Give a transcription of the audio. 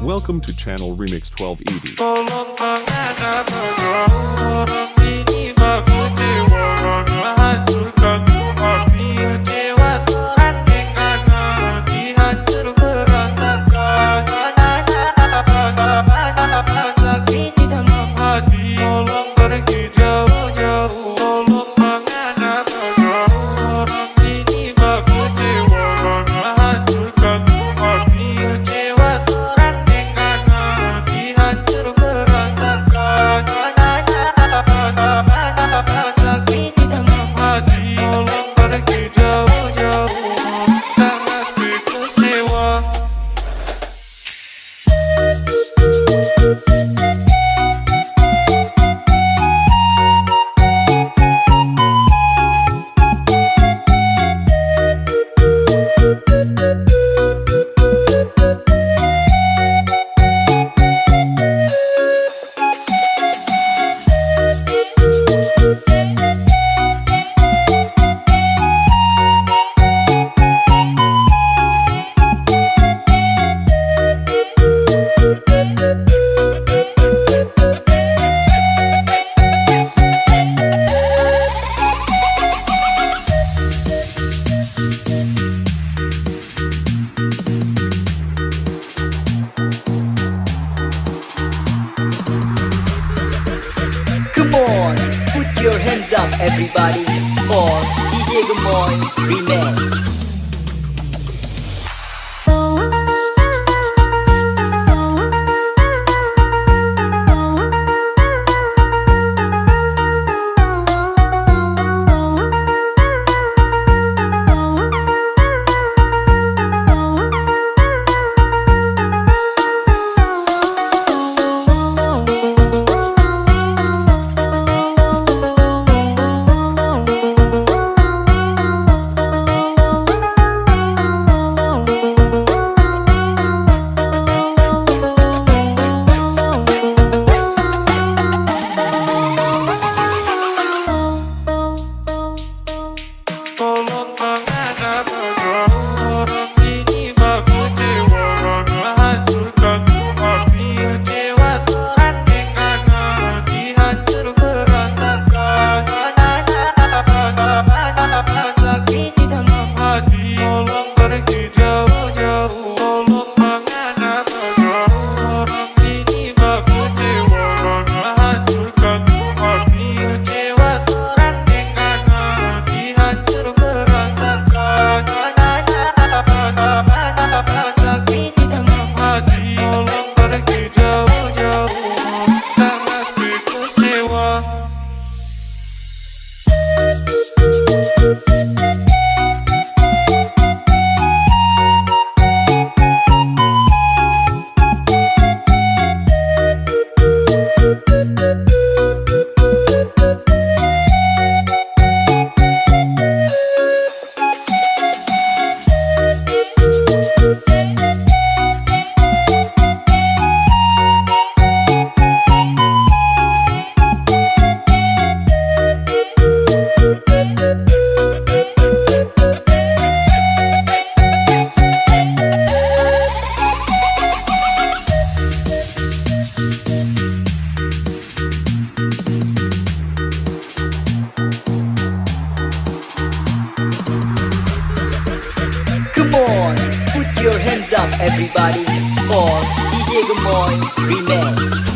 Welcome to channel Remix 12 ED Put your hands up everybody for DJ Gamoy Remix. your hands up everybody for DJ Gamoy Remix.